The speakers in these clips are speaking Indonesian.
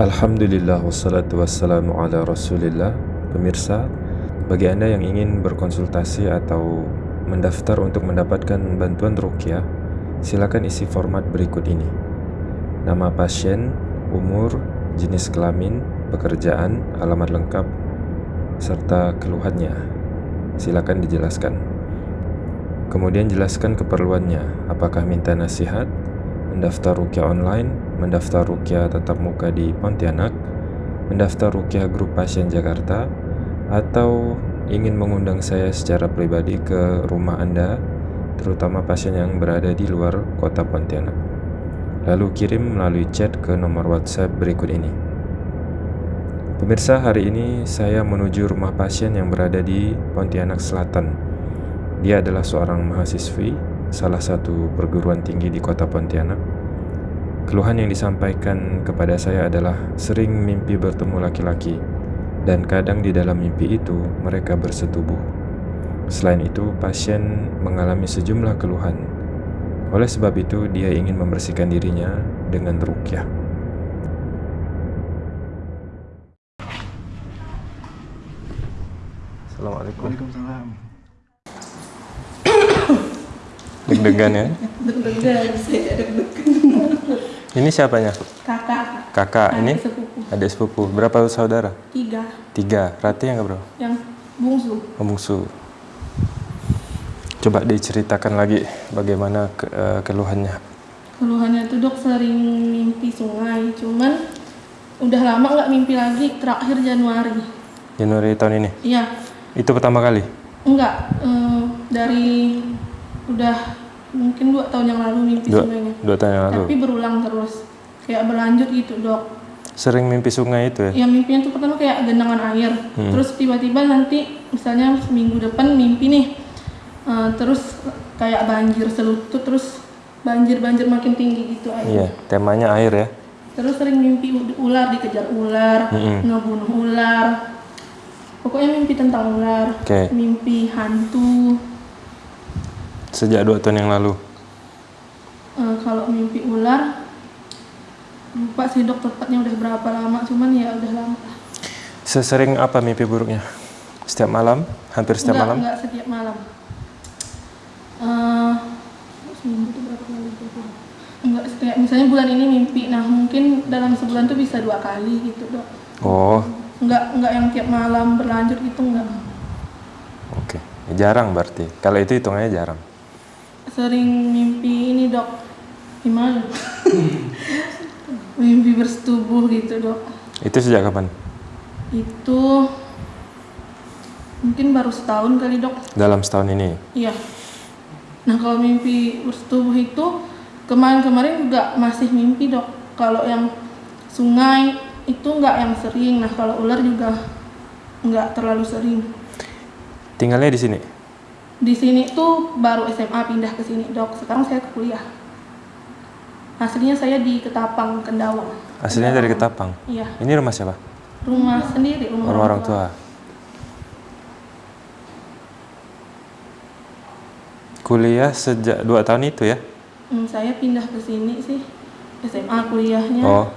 Alhamdulillah wassalatu wassalamu ala rasulillah. Pemirsa, bagi anda yang ingin berkonsultasi atau mendaftar untuk mendapatkan bantuan rukyah Silakan isi format berikut ini. Nama pasien, umur, jenis kelamin, pekerjaan, alamat lengkap, serta keluhannya. Silakan dijelaskan. Kemudian jelaskan keperluannya. Apakah minta nasihat, mendaftar rukyah online, mendaftar rukyah tatap muka di Pontianak, mendaftar rukyah grup pasien Jakarta, atau ingin mengundang saya secara pribadi ke rumah Anda, terutama pasien yang berada di luar kota Pontianak. Lalu kirim melalui chat ke nomor WhatsApp berikut ini. Pemirsa, hari ini saya menuju rumah pasien yang berada di Pontianak Selatan. Dia adalah seorang mahasiswi salah satu perguruan tinggi di kota Pontianak. Keluhan yang disampaikan kepada saya adalah sering mimpi bertemu laki-laki dan kadang di dalam mimpi itu mereka bersetubuh. Selain itu, pasien mengalami sejumlah keluhan. Oleh sebab itu, dia ingin membersihkan dirinya dengan rukyah. Assalamualaikum. Waalaikumsalam. Deg-degan ya? Deg-degan, saya deg-degan. Ini siapanya? Kakak. Kakak, ini? sepupu. Adik sepupu. Berapa saudara? Tiga. Tiga. Rati yang berapa? Yang bungsu. Oh, bungsu. Coba diceritakan lagi bagaimana ke, uh, keluhannya. Keluhannya tuh dok sering mimpi sungai, cuman udah lama nggak mimpi lagi. Terakhir Januari. Januari tahun ini? Iya. Itu pertama kali? Enggak. Uh, dari udah mungkin dua tahun yang lalu mimpi dua, sungainya. Dua tahun yang lalu. Tapi berulang terus, kayak berlanjut gitu dok. Sering mimpi sungai itu ya? Ya mimpinya tuh pertama kayak genangan air, hmm. terus tiba-tiba nanti misalnya minggu depan mimpi nih, uh, terus kayak banjir selutut, terus banjir-banjir makin tinggi gitu air. Iya, temanya air ya. Terus sering mimpi ular dikejar ular, hmm. ngebunuh ular. Pokoknya mimpi tentang ular, okay. mimpi hantu, Sejak dua tahun yang lalu? Uh, kalau mimpi ular, lupa sih dok tepatnya udah berapa lama, cuman ya udah lama. Sesering apa mimpi buruknya? Setiap malam? Hampir setiap enggak, malam? Enggak, setiap malam. Uh, seminggu itu berapa kali Enggak, setiap, misalnya bulan ini mimpi, nah mungkin dalam sebulan tuh bisa dua kali gitu dok. Oh. Enggak, enggak yang tiap malam berlanjut gitu enggak. Oke, okay. jarang berarti. Kalau itu hitungannya jarang sering mimpi ini dok. Gimana? Mimpi bersetubuh gitu dok. Itu sejak kapan? Itu mungkin baru setahun kali dok. Dalam setahun ini? Iya. Nah kalau mimpi bersetubuh itu kemarin-kemarin juga masih mimpi dok. Kalau yang sungai itu nggak yang sering. Nah kalau ular juga nggak terlalu sering. Tinggalnya di sini di sini tuh baru SMA pindah ke sini dok. Sekarang saya ke kuliah. Aslinya saya di Ketapang Kendawang. Aslinya dari Ketapang? Iya. Ini rumah siapa? Rumah sendiri rumah, rumah orang tua. tua. Kuliah sejak dua tahun itu ya? Hmm, saya pindah ke sini sih. SMA kuliahnya. Oh.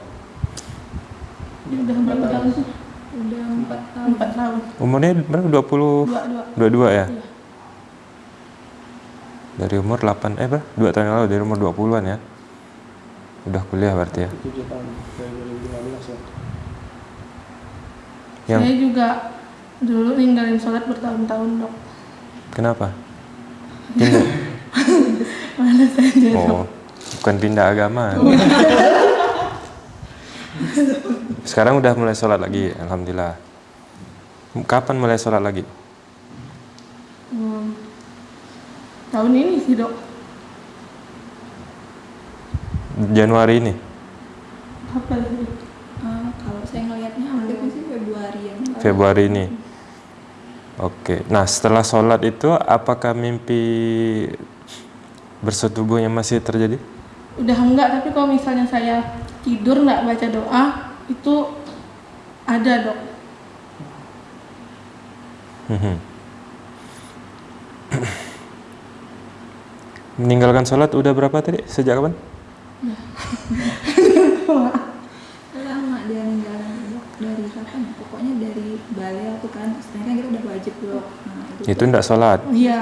Ini udah berapa tahun? sih udah empat tahun. Empat tahun. Umurnya berapa? dua puluh dua dua ya? Iya dari umur 8 eh berapa? 2 tahun yang lalu dari umur 20-an ya. Udah kuliah berarti ya. 7 tahun dari 2015 ya. Yang... Saya juga dulu ninggalin sholat bertahun-tahun dok. Kenapa? Pindah? Mana saja Oh, bukan pindah agama. Sekarang udah mulai sholat lagi, Alhamdulillah. Kapan mulai sholat lagi? Tahun ini sih dok. Januari ini? Apa sih? Uh, kalau saya ngelihatnya sih Februari Februari ini. Oke. Nah setelah sholat itu apakah mimpi bersetubuhnya masih terjadi? Udah enggak, tapi kalau misalnya saya tidur nggak baca doa itu ada dok. Hmm. Meninggalkan sholat udah berapa tadi? Sejak kapan? Lama dia balea tuh kan sebenarnya kan kita udah wajib dok nah itu, Itu ndak sholat iya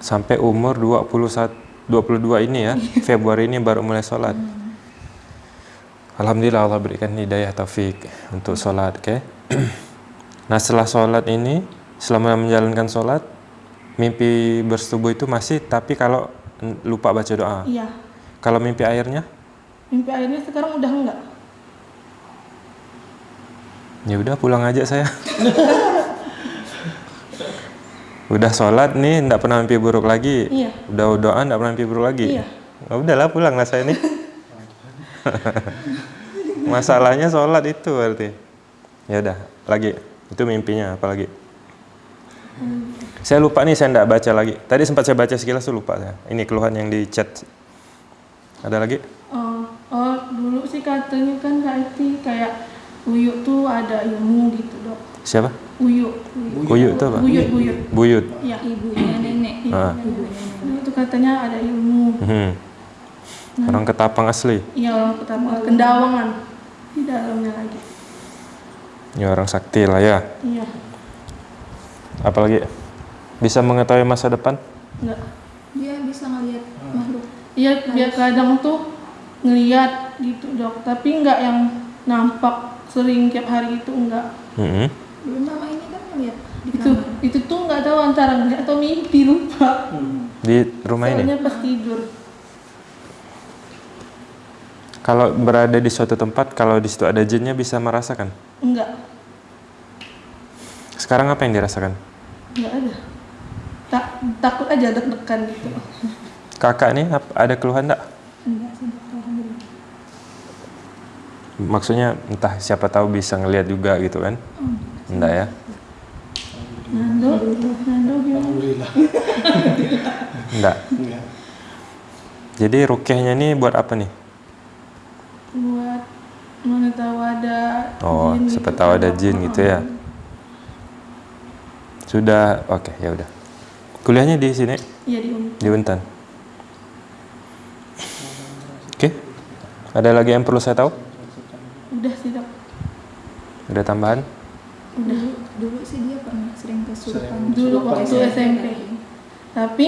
sampai umur 21 22 ini ya. Februari ini baru mulai sholat. Alhamdulillah Allah berikan hidayah taufik untuk sholat, oke? nah setelah sholat ini, selama menjalankan sholat, mimpi bersetubuh itu masih, tapi kalau lupa baca doa. iya Kalau mimpi airnya, mimpi akhirnya sekarang udah enggak ya udah pulang aja saya. udah sholat nih, ndak pernah mimpi buruk lagi. Iya. Udah doa, ndak pernah mimpi buruk lagi. Iya. Ya udahlah pulang lah saya nih. Masalahnya sholat itu berarti. Ya udah, lagi. Itu mimpinya apa lagi? Saya lupa nih, saya ndak baca lagi. Tadi sempat saya baca sekilas tuh lupa saya. Ini keluhan yang di chat. Ada lagi? oh, oh dulu sih katanya kan Kak Eti kayak uyuk tuh ada ilmu gitu dok Siapa? uyuk Uyuk itu apa? buyut buyut Buyut. iya ibunya nenek Ah. ibunya nenek itu katanya ada ilmu Hmm. Orang ketapang asli. iya orang pertama kendawangan di dalamnya lagi Ya orang sakti lah ya. iya Apalagi bisa mengetahui masa depan? enggak. Dia bisa ngelihat makhluk. Iya dia kadang tuh ngeliat gitu dok. Tapi enggak yang nampak sering tiap hari itu enggak. Hmm. belum lama ini kan ngelihat itu kamar. itu tuh nggak tahu antara ngeliat atau mimpi lupa. Di rumah ini. soalnya pas tidur. Kalau berada di suatu tempat, kalau di situ ada jinnya bisa merasakan. enggak. Sekarang apa yang dirasakan? enggak ada tak takut aja deg-degan gitu Kakak nih ada keluhan enggak? enggak sih dok alhamdulillah Maksudnya entah siapa tahu bisa ngelihat juga gitu kan? Enggak ya? Nando Nando Alhamdulillah. Enggak. Enggak. Jadi rukyahnya ini buat apa nih? buat mana tahu ada Oh, siapa gitu tahu kan, ada jin gitu ya. Sudah, oke ya udah. Kuliahnya di sini iya di Uni. di Untan. Oke. Ada lagi yang perlu saya tahu? udah sih dok Ada tambahan? udah dulu sih dia pernah sering kesurupan dulu waktu ya. SMP tapi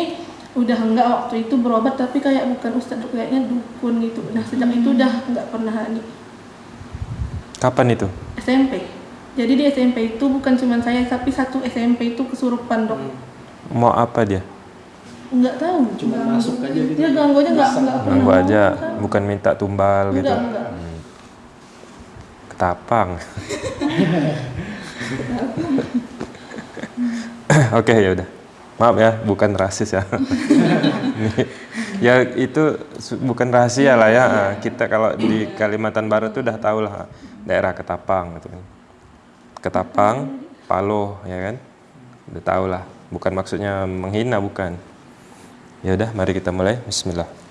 udah enggak waktu itu berobat tapi kayak bukan ustadz kayaknya dukun gitu nah sejak itu udah enggak pernah lagi Kapan itu? SMP jadi di SMP itu bukan cuma saya tapi satu SMP itu kesurupan dok Mau apa dia? nggak tahu Cuma masuk aja gitu. dia nggak Masuk. nggak pernah Ganggu aja, kan. bukan minta tumbal gitu. enggak enggak Ketapang. Oke ya udah. Maaf ya, bukan rasis ya. Ya itu bukan rahasia lah ya. Ah, Kita kalau di Kalimantan Barat tuh udah tahu lah daerah Ketapang gitu kan. Ketapang, Paloh ya kan Udah tahu lah. Bukan maksudnya menghina bukan. Ya udah, mari kita mulai. Bismillah.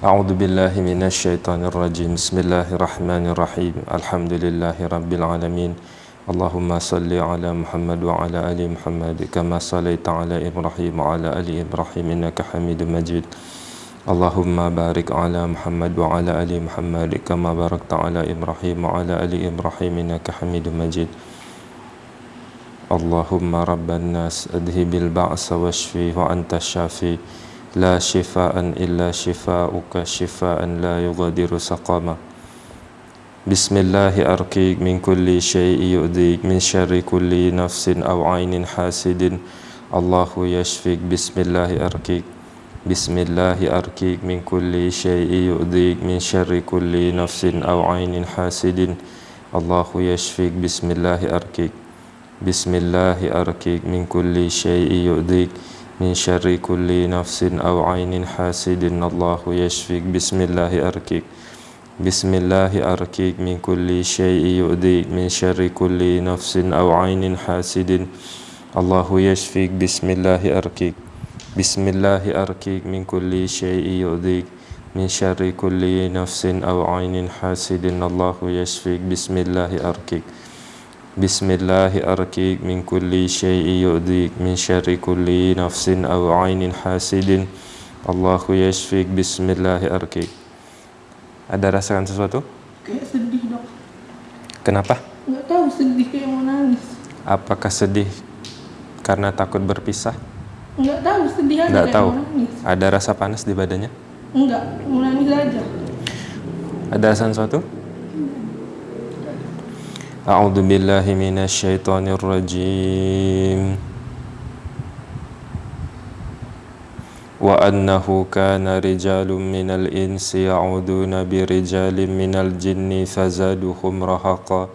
أعوذ بالله من الشيطان الرجيم بسم الله الرحمن الرحيم الحمد لله رب العالمين اللهم صل على محمد وعلى آل محمد كما صليت على إبراهيم وعلى آل إبراهيم إنك حميد مجيد اللهم بارك على محمد وعلى آل محمد كما باركت على إبراهيم وعلى آل إبراهيم إنك حميد مجيد اللهم رب الناس اذهب البعث واشفي وأنت الشافي. لا شفاء إلا شفاؤك شفاء لا يغادر سقما بسم الله أرقيك من كل شيء يؤذيك من شر كل نفس أو عين حاسد. الله يشفيك. بسم الله أرقيك. بسم الله أرقيك من كل شيء يؤذيك من شر كل نفس أو عين حاسد. الله يشفيك. بسم الله أرقيك. بسم الله أرقيك من كل شيء يؤذيك من شر كل نفس أو عين حاسد الله يشفيك. بسم الله أرقيك بسم الله أرقيك من كل شيء يؤذيك من شر كل نفس أو عين حاسد الله يشفيك. بسم الله أرقيك بسم الله أرقيك من كل شيء يؤذيك من شر كل نفس أو عين حاسد الله يشفيك. بسم الله أرقيك بسم الله أرقيك من كل شيء يؤذيك من شر كل نفس أو عين حاسد الله يشفيك بسم الله أرقيك Ada rasakan sesuatu? kayak sedih dok Kenapa? nggak tahu sedih kayak mau nangis Apakah sedih karena takut berpisah? nggak tahu sedih aja Nggak kayak tahu. mau nangis Ada rasa panas di badannya? nggak mau nangis aja Ada rasa sesuatu? أعوذ بالله من الشيطان الرجيم. وأنه كان رجال من الإنس يعوذون برجال من الجن فزادوهم رهقا.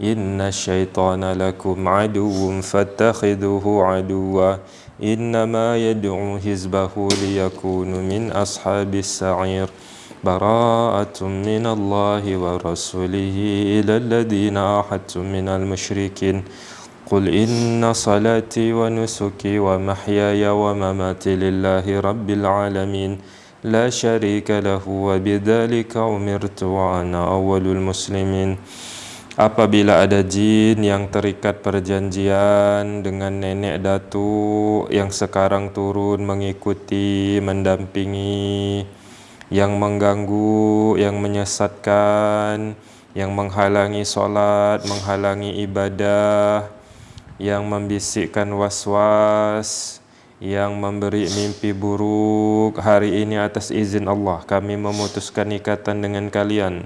إن الشيطان لكم عدو فاتخذوه عدوا. إنما يدعو حزبه ليكون من أصحاب السعير. براءة من الله ورسوله إلى الذين عاهدتم من المشركين. قل إن صلاتي ونسكي ومحياي ومماتي لله رب العالمين. لا شريك له وبذلك أمرت وأنا أول المسلمين. Apabila ada jin yang terikat perjanjian dengan nenek datu yang sekarang turun mengikuti, mendampingi, yang mengganggu, yang menyesatkan, yang menghalangi solat, menghalangi ibadah, yang membisikkan was-was, yang memberi mimpi buruk. Hari ini atas izin Allah kami memutuskan ikatan dengan kalian.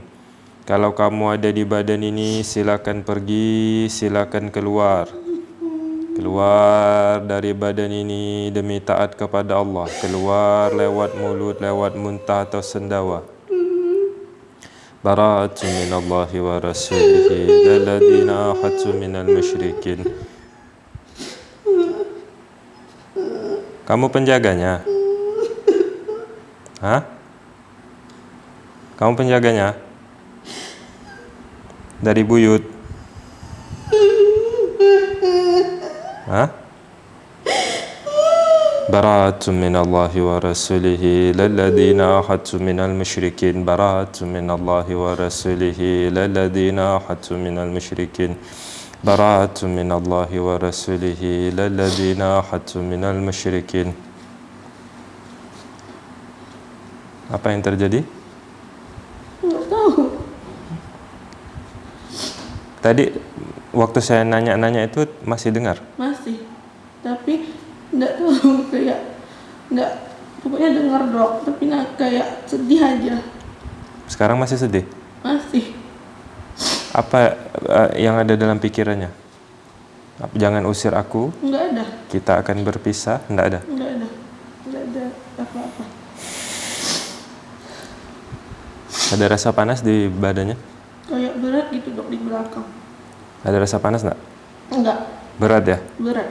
Kalau kamu ada di badan ini, silakan pergi, silakan keluar. Keluar dari badan ini demi taat kepada Allah. Keluar lewat mulut, lewat muntah atau sendawa. Bara'atun minallahi wa rasulihi lalladhina ahadtu minal musyrikin. Kamu penjaganya? Hah? Kamu penjaganya? Dari buyut? براءة من الله ورسوله للذين عاهدتم من المشركين. براءة من الله ورسوله للذين عاهدتم من المشركين. براءة من الله ورسوله للذين عاهدتم من المشركين. Apa yang terjadi? nggak tahu. Tadi waktu saya nanya-nanya itu masih dengar? masih tapi nggak tahu kayak nggak pokoknya dengar dok tapi nah, kayak sedih aja Sekarang masih sedih? masih Apa eh, yang ada dalam pikirannya? Jangan usir aku, nggak ada kita akan berpisah, enggak ada. nggak ada nggak ada apa-apa Ada rasa panas di badannya? kayak berat gitu dok di belakang Ada rasa panas enggak? nggak Berat ya? berat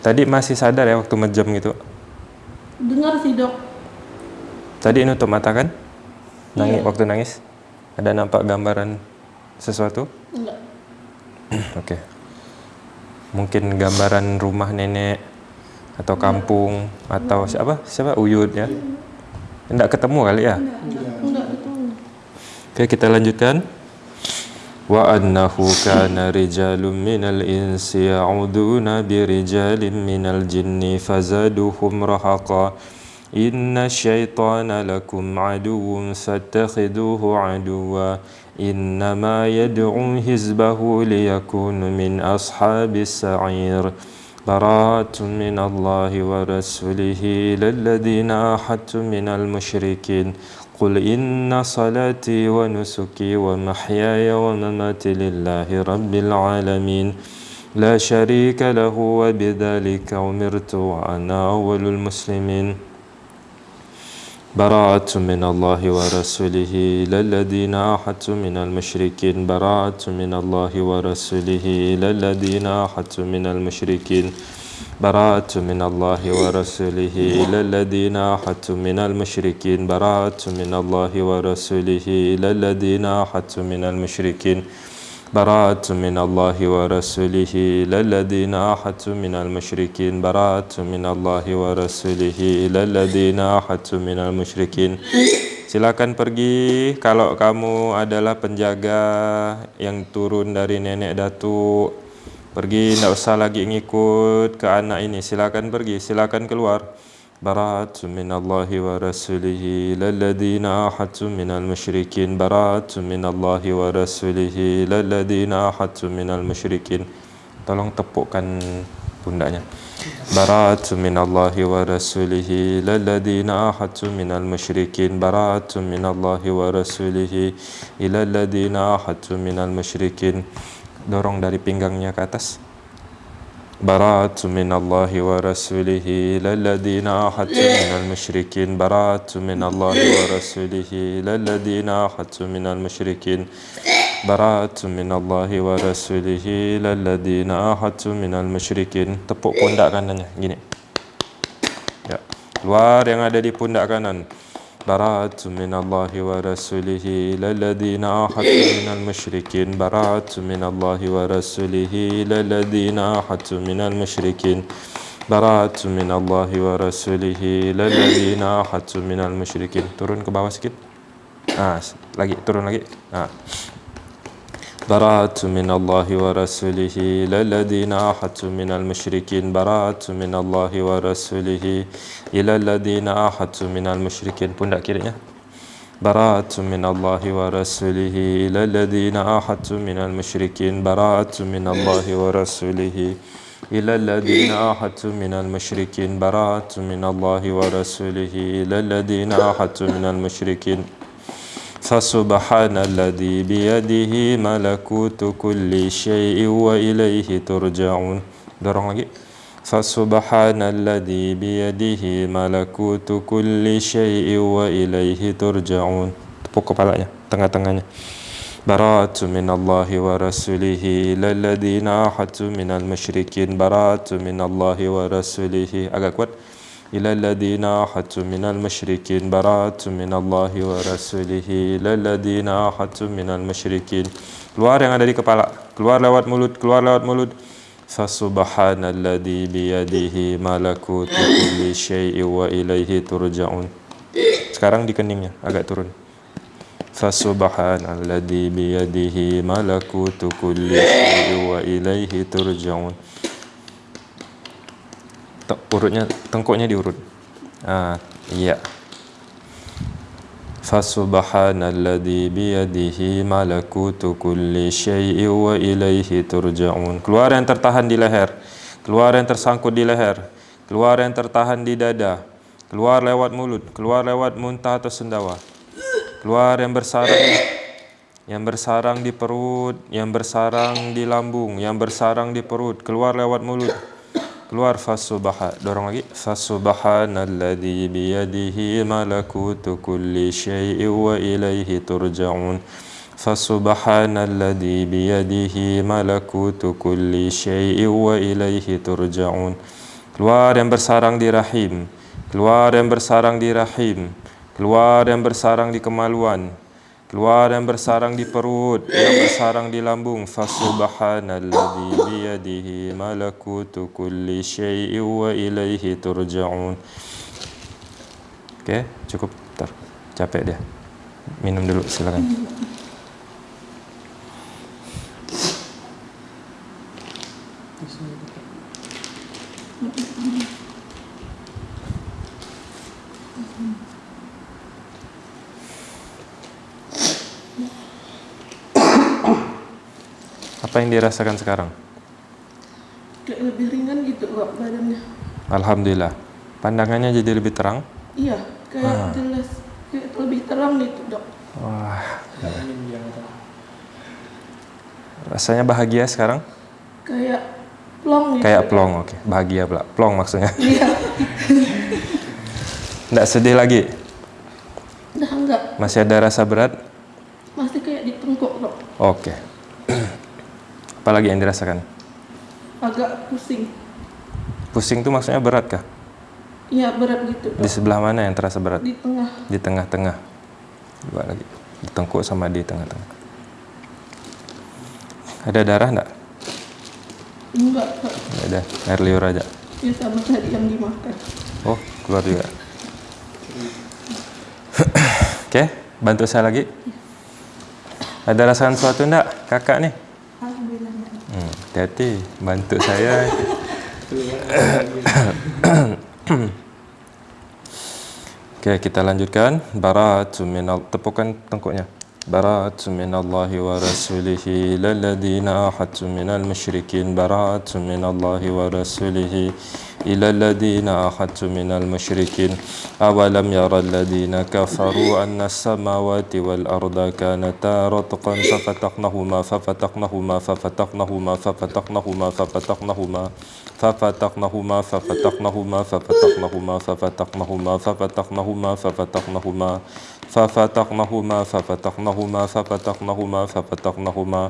Tadi masih sadar ya waktu mejam gitu? dengar sih dok Tadi nutup mata kan? Nangis, Iya. waktu nangis? Ada nampak gambaran sesuatu? nggak Oke. Mungkin gambaran rumah nenek atau kampung atau siapa? Siapa? Uyut ya? Enggak ketemu kali ya? nggak itu Oke, kita lanjutkan. Wa annahu kana rijalun minal insi ya'uduna birijalin minal jinni fazaduhum rahaqa. Inna syaitana lakum aduwwun fattakhiduhu aduwwa. Innama yad'u hizbahu liyakunu min ashabis sa'ir. براءة من الله ورسوله إلى الذين عاهدتم من المشركين قل إن صلاتي ونسكي ومحياي ومماتي لله رب العالمين. لا شريك له وبذلك أمرت وأنا أول المسلمين. براءة من الله ورسوله. إلى الذين عاهدتم من المشركين. براءة من الله ورسوله. إلى الذين عاهدتم من المشركين. براءة من الله ورسوله إلى الذين عاهدتم من المشركين. براءة من الله ورسوله إلى الذين عاهدتم من المشركين. براءة من الله ورسوله إلى الذين عاهدتم من المشركين. براءة من الله ورسوله إلى الذين عاهدتم من المشركين. Silakan pergi. Kalau kamu adalah penjaga yang turun dari nenek datuk. Pergi, tidak usah lagi ngikut ke anak ini. Silakan pergi, silakan keluar. براءة من الله ورسوله إلى الذين عاهدتم من المشركين براءة من الله ورسوله إلى الذين عاهدتم من المشركين tolong tepukkan pundaknya براءة من الله ورسوله إلى الذين عاهدتم من المشركين براءة من الله ورسوله إلى الذين عاهدتم من المشركين dorong dari pinggangnya ke atas براءة من الله ورسوله إلى الذين عاهدتم من المشركين براءة من الله ورسوله إلى الذين عاهدتم من المشركين براءة من الله ورسوله إلى الذين عاهدتم من المشركين tepuk pundak kanannya gini ya keluar yang ada di pundak kanan براءة من الله ورسوله إلى الذين عاهدتم من المشركين. براءة من الله ورسوله إلى الذين عاهدتم من المشركين. براءة من الله ورسوله إلى الذين عاهدتم من المشركين. turun ke bawah sikit ah lagi turun lagi براءة من الله ورسوله إلى الذين عاهدتم من المشركين براءة من الله ورسوله إلى الذين عاهدتم من المشركين. pundak kirinya براءة من الله ورسوله إلى الذين عاهدتم من المشركين براءة من الله ورسوله إلى الذين عاهدتم من المشركين براءة من الله ورسوله إلى الذين عاهدتم من المشركين. فسبحان الذي بيده ملكوت كل شيء وإليه ترجعون. dorong lagi فسبحان الذي بيده ملكوت كل شيء وإليه ترجعون. tepuk kepalanya tengah-tengahnya براءة من الله ورسوله إلى الذين عاهدتم من المشركين. براءة من الله ورسوله. agak kuat إلى الذين عاهدتم من المشركين براءة من الله ورسوله إلى الذين عاهدتم من المشركين keluar yang ada di kepala keluar lewat mulut keluar lewat mulut فسبحان الذي بيده ملكوت كل شيء وإليه ترجعون sekarang di keningnya agak turun فسبحان الذي بيده ملكوت كل شيء وإليه ترجعون urutnya tengkuknya diurut. Ah, iya. Fasubhanalladzi biyadihi malakutu kulli syai'in wa ilaihi turja'un. Keluar yang tertahan di leher, keluar yang tersangkut di leher, keluar yang tertahan di dada, keluar lewat mulut, keluar lewat muntah atau sendawa. Keluar yang bersarang yang bersarang di perut, yang bersarang di lambung, yang bersarang di perut, keluar lewat mulut keluar fasubha dorong lagi fasubhanalladzi biyadihi malakutu kulli syai'in wa ilaihi turja'un. Fasubhanalladzi biyadihi malakutu kulli syai'in wa ilaihi turja'un. Keluar yang bersarang di rahim. Keluar yang bersarang di rahim. Keluar yang bersarang di kemaluan keluar yang bersarang di perut yang bersarang di lambung fasubhanalladzi biyadihi malakutu kulli syai'in wa ilaihi turja'un Oke, cukup ter capek dia. Minum dulu silakan. Apa yang dirasakan sekarang? kayak lebih ringan gitu kok badannya Alhamdulillah. Pandangannya jadi lebih terang. iya kayak Ah. jelas kayak lebih terang gitu dok Wah, kata. rasanya bahagia sekarang? kayak plong gitu Kayak plong, oke. Bahagia pula. Plong maksudnya. iya Nggak sedih lagi? udah enggak Masih ada rasa berat? masih kayak di tengkuk dok Oke. Apalagi yang dirasakan? agak pusing Pusing itu maksudnya berat kah? iya berat gitu Di sebelah mana yang terasa berat? di tengah Di tengah-tengah. Coba lagi. Di tengkuk sama di tengah-tengah. Ada darah enggak? enggak Nggak ada. Air liur aja. ya sama tadi yang dimakan Oh, keluar juga. Oke, bantu saya lagi. Ada rasakan sesuatu enggak, kakak nih? Hati-hati, bantu saya. Oke, kita lanjutkan. Bara'atun minal tepukan tengkuknya. Bara'atun minallahi wa rasulihi lalladzina ahadtum minal musyrikin. Bara'atun minallahi wa rasulihi إلى الذين أخذت من المشركين أولم يرى الذين كفروا أن السماوات والأرض كانتا رتقا ففتقنهما ففتقنهما ففتقنهما ففتقنهما ففتقنهما ففتقنهما ففتقنهما ففتقنهما ففتقنهما ففتقنهما ففتقنهما ففتقناهما ففتقناهما ففتقناهما ففتقناهما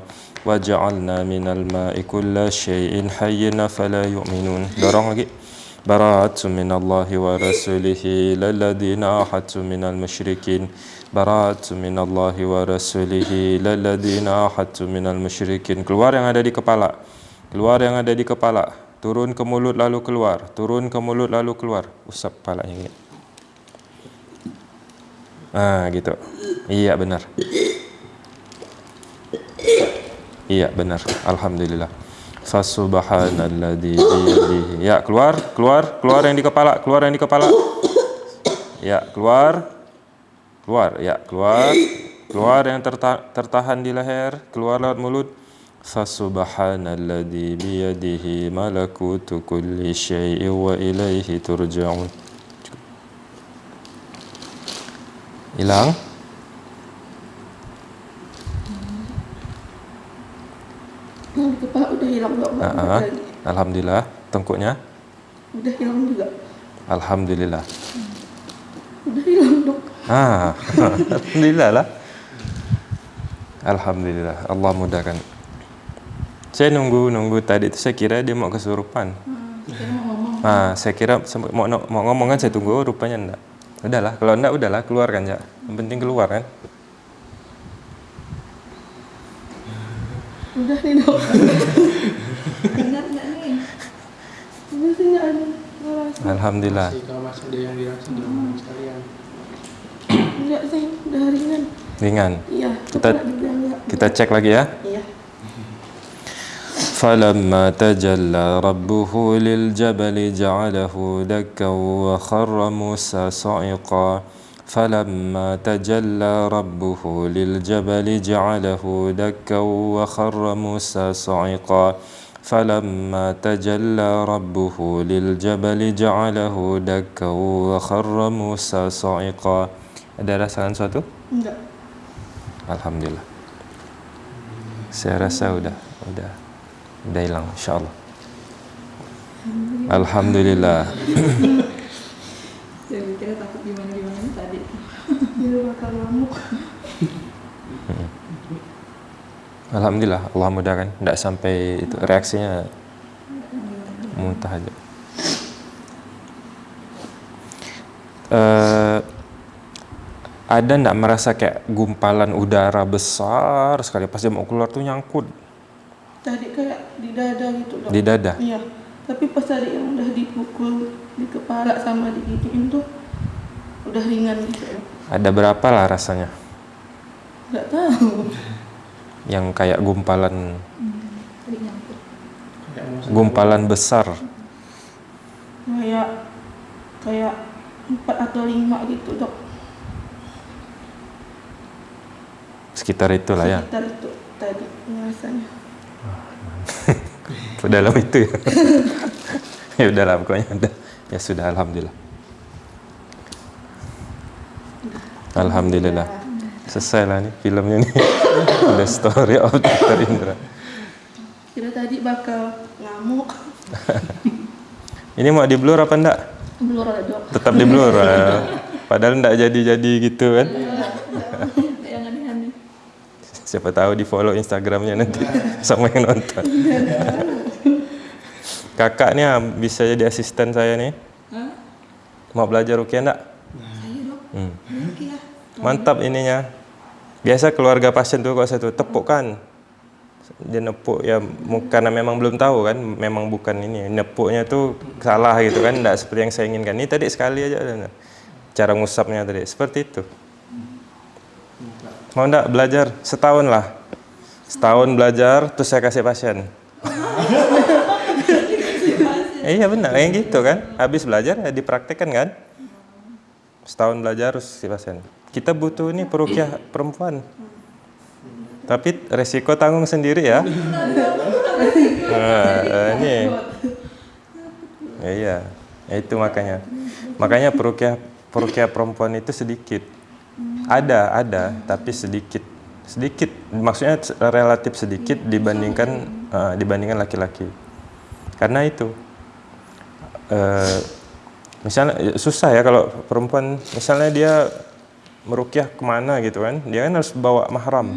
وجعلنا من الماء كل شيء حي فلا يؤمنون dorong lagi براءة من الله ورسوله إلى الذين أحدت من المشركين براءة من الله ورسوله إلى الذين أحدت من المشركين keluar yang ada di kepala keluar yang ada di kepala turun ke mulut lalu keluar turun ke mulut lalu keluar usap kepalanya gini ah gitu. Iya benar. Iya benar. Alhamdulillah. Fasubhanalladzi ya keluar keluar keluar yang di kepala keluar yang di kepala. Ya keluar keluar. Ya keluar keluar yang terta tertahan di leher keluar lewat mulut. Fasubhanalladzi biyadihi malakutu kulli syai'in wa ilaihi turja'un hilang kepala udah hilang nggak lagi. alhamdulillah tengkuknya Udah hilang juga. alhamdulillah Udah hilang dok. Ah, alhamdulillah lah. Alhamdulillah, Allah mudahkan. Saya nunggu nunggu tadi itu saya kira dia mau kesurupan. Ngomong. Ah, saya kira mau mau ngomong kan saya tunggu, rupanya enggak. Udahlah, kalau enggak udahlah keluarkan ya. Yang penting keluar kan. Udah nih dok. Ingat nggak nih? Udah sih nggak ada ngerasa. Alhamdulillah. Masih kalau masih ada yang dirasa di rumah sekalian. Enggak sih, udah ringan. Ringan. Iya. Kita- enggak. Kita cek lagi ya. فلما تجلى ربه للجبل جعله دكا وخر موسى صعقا فلما تجلى ربه للجبل جعله دكا وخر موسى صعقا فلما تجلى ربه للجبل جعله دكا وخر موسى صعقا Ada rasakan suatu? Enggak. Alhamdulillah. Saya rasa udah, udah, udah hilang, insya Allah. Alhamdulillah. Saya mikirnya takut gimana gimana tadi. Dia bakal ngamuk. Alhamdulillah, Allah mudahkan. Tidak sampai itu reaksinya muntah aja. Eh, ada ndak merasa kayak gumpalan udara besar sekali pas dia mau keluar tuh nyangkut Tadi kayak di dada gitu dok. di dada? Iya. Tapi pas tadi yang udah dipukul di kepala sama digituin tuh udah ringan gitu. Ada berapa lah rasanya? Enggak tahu. Yang kayak gumpalan Tadi nyangkut. Kayak mau gumpalan besar. Kayak kayak empat atau lima gitu dok. Sekitar itulah ya. Sekitar itu tadi rasanya. Dalam itu ya. ya udahlah pokoknya udah. Ya sudah alhamdulillah. Alhamdulillah. Selesai lah nih filmnya nih. The story of Dr. Indra. Kira tadi bakal ngamuk. Ini mau di blur apa enggak? Blur aja. Tetap di blur. ah. Padahal enggak jadi-jadi gitu kan. Siapa tahu di follow Instagramnya nanti sama yang nonton. Kakak nih ah, bisa jadi asisten saya nih. Hah? Mau belajar rukiah enggak? Saya. Hmm. Mantap ininya. Biasa keluarga pasien tuh kalau satu tepuk kan. Dia nepuk ya karena memang belum tahu kan, memang bukan ini. Nepuknya tuh salah gitu kan, enggak seperti yang saya inginkan. Ini tadi sekali aja. Cara ngusapnya tadi seperti itu. Mau enggak belajar setahun lah. Setahun belajar terus saya kasih pasien. Eh, iya benar, kayak gitu kan. Habis belajar ya dipraktekkan kan. setahun belajar harus si pasien. Kita butuh ini perukiah perempuan. Tapi resiko tanggung sendiri ya. Nah, ini. Ya, iya, Ya, itu makanya. Makanya perukiah perukiah perempuan itu sedikit. Ada, ada, tapi sedikit. Sedikit, maksudnya relatif sedikit dibandingkan uh, dibandingkan laki-laki. Karena itu uh, misalnya susah ya kalau perempuan misalnya dia merukyah ke mana gitu kan dia kan harus bawa mahram.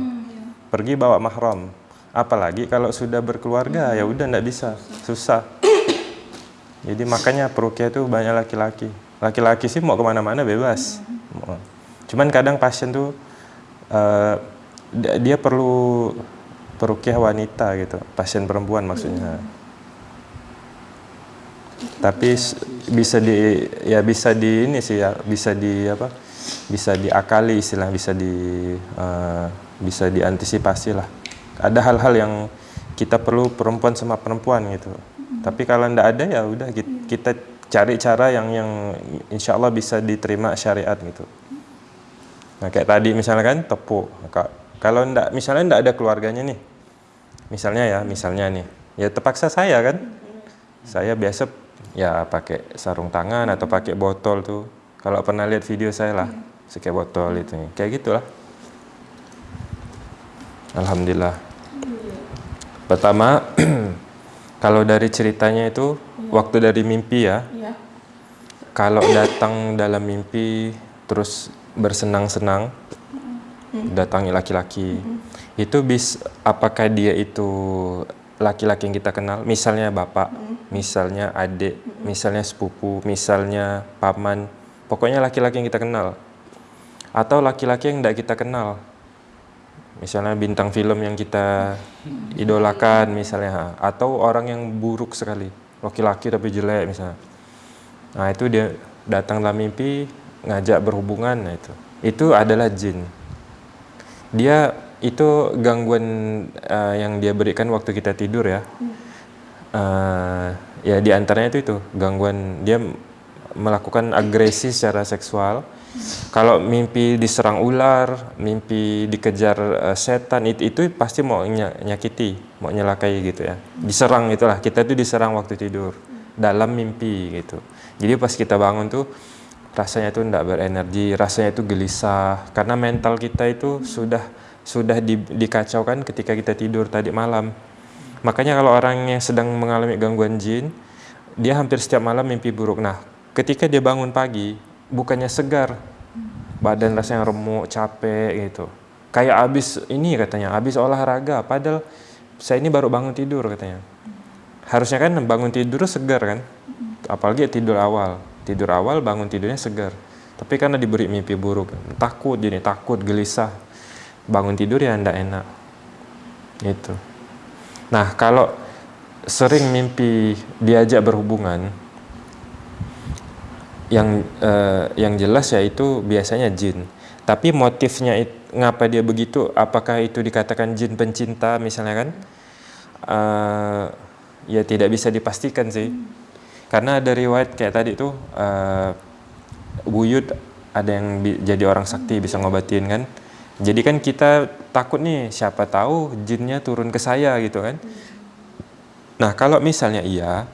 Pergi bawa mahram. Apalagi kalau sudah berkeluarga ya udah ndak bisa. Susah. Jadi makanya perukyah itu banyak laki-laki. Laki-laki sih mau ke mana-mana bebas cuman kadang pasien tuh uh, dia perlu perukyah wanita gitu pasien perempuan maksudnya. Tapi bisa di ya bisa di ini sih ya bisa di apa bisa diakali istilah bisa di uh, bisa diantisipasi lah. Ada hal-hal yang kita perlu perempuan sama perempuan gitu. Tapi kalau ndak ada ya udah kita cari cara yang yang insya Allah bisa diterima syariat gitu nah kayak tadi misalnya kan tepuk kalau ndak misalnya ndak ada keluarganya nih misalnya ya misalnya nih ya terpaksa saya kan saya biasa ya pakai sarung tangan atau pakai botol tuh. Kalau pernah lihat video saya lah, pakai botol itu, kayak gitulah. Alhamdulillah. Pertama, kalau dari ceritanya itu yeah. waktu dari mimpi ya. Yeah. Kalau datang dalam mimpi terus bersenang-senang, mm. datangi laki-laki, itu bis apakah dia itu laki-laki yang kita kenal, misalnya bapak, misalnya adik, misalnya sepupu, misalnya paman, pokoknya laki-laki yang kita kenal. Atau laki-laki yang tidak kita kenal. Misalnya bintang film yang kita idolakan misalnya, atau orang yang buruk sekali, laki-laki tapi jelek misalnya. Nah, itu dia datang dalam mimpi ngajak berhubungan nah itu. Itu adalah jin. Dia itu gangguan uh, yang dia berikan waktu kita tidur ya. Hmm. Uh, ya di antaranya itu itu gangguan dia melakukan agresi secara seksual. Kalau mimpi diserang ular, mimpi dikejar uh, setan itu itu pasti mau nyakiti, mau nyelakai gitu ya. Diserang itulah kita tuh diserang waktu tidur dalam mimpi gitu. Jadi pas kita bangun tuh rasanya tuh tidak berenergi, rasanya itu gelisah karena mental kita itu sudah sudah di, dikacaukan ketika kita tidur tadi malam. Makanya kalau orang yang sedang mengalami gangguan jin, dia hampir setiap malam mimpi buruk. Nah, ketika dia bangun pagi, bukannya segar, badan rasanya remuk, capek gitu. Kayak habis ini katanya, habis olahraga. Padahal saya ini baru bangun tidur katanya. Harusnya kan bangun tidur segar kan, apalagi tidur awal. Tidur awal bangun tidurnya segar. Tapi karena diberi mimpi buruk, takut jadi takut, gelisah. Bangun tidur ya ndak enak. Itu nah kalau sering mimpi diajak berhubungan yang uh, yang jelas yaitu biasanya jin. Tapi motifnya it, ngapa dia begitu? Apakah itu dikatakan jin pencinta misalnya kan? Uh, ya tidak bisa dipastikan sih karena ada riwayat kayak tadi tuh uh, buyut ada yang jadi orang sakti bisa ngobatin kan jadi kan kita takut nih siapa tahu jinnya turun ke saya gitu kan. Nah kalau misalnya iya,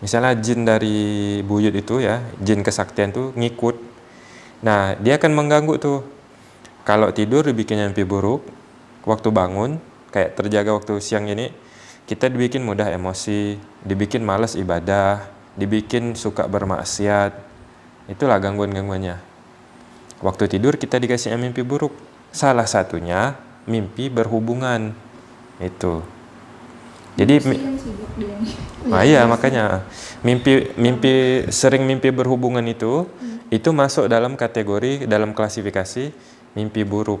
misalnya jin dari buyut itu ya, jin kesaktian tuh ngikut. Nah dia akan mengganggu tuh. Kalau tidur dibikin mimpi buruk, waktu bangun kayak terjaga waktu siang ini, kita dibikin mudah emosi, dibikin males ibadah, dibikin suka bermaksiat. Itulah gangguan-gangguannya. Waktu tidur kita dikasih mimpi buruk Salah satunya mimpi berhubungan. Itu. Jadi Nah, iya makanya mimpi mimpi sering mimpi berhubungan itu hmm. itu masuk dalam kategori dalam klasifikasi mimpi buruk.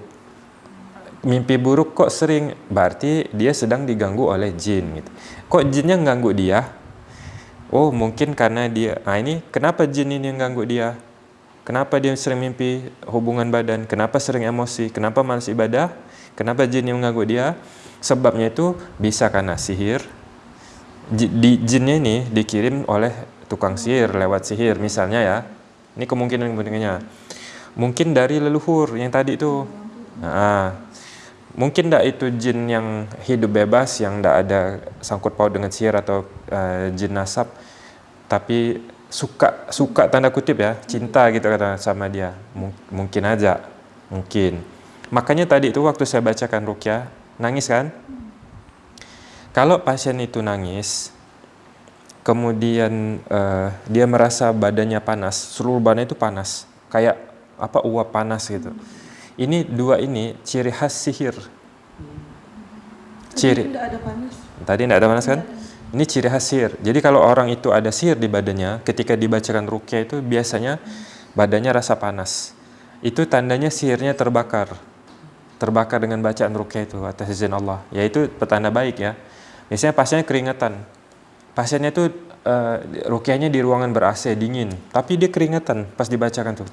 Mimpi buruk kok sering berarti dia sedang diganggu oleh jin gitu. Kok jinnya ganggu dia? Oh, mungkin karena dia. Nah, ini kenapa jin ini yang ganggu dia? Kenapa dia sering mimpi hubungan badan? Kenapa sering emosi? Kenapa malas ibadah? Kenapa jin yang mengganggu dia? Sebabnya itu bisa karena sihir. Di jinnya ini dikirim oleh tukang sihir lewat sihir misalnya ya. Ini kemungkinan-kemungkinannya. Mungkin dari leluhur yang tadi itu. Nah, mungkin tidak itu jin yang hidup bebas, yang tidak ada sangkut paut dengan sihir atau uh, jin nasab, tapi suka suka tanda kutip ya cinta gitu kata sama dia. M mungkin aja mungkin. Makanya tadi itu waktu saya bacakan rukyah nangis kan? Kalau pasien itu nangis kemudian uh, dia merasa badannya panas seluruh badannya itu panas. Kayak apa uap panas gitu ini dua ini ciri khas sihir. Ciri. tidak ada panas. Tadi tidak ada panas kan? Ini ciri khas sihir. Jadi kalau orang itu ada sihir di badannya ketika dibacakan rukyah itu biasanya badannya rasa panas. Itu tandanya sihirnya terbakar. Terbakar dengan bacaan rukyah itu atas izin Allah. Yaitu petanda baik ya. Biasanya pasiennya keringetan pasiennya itu uh, rukyahnya di ruangan ber AC dingin. Tapi dia keringetan pas dibacakan tuh.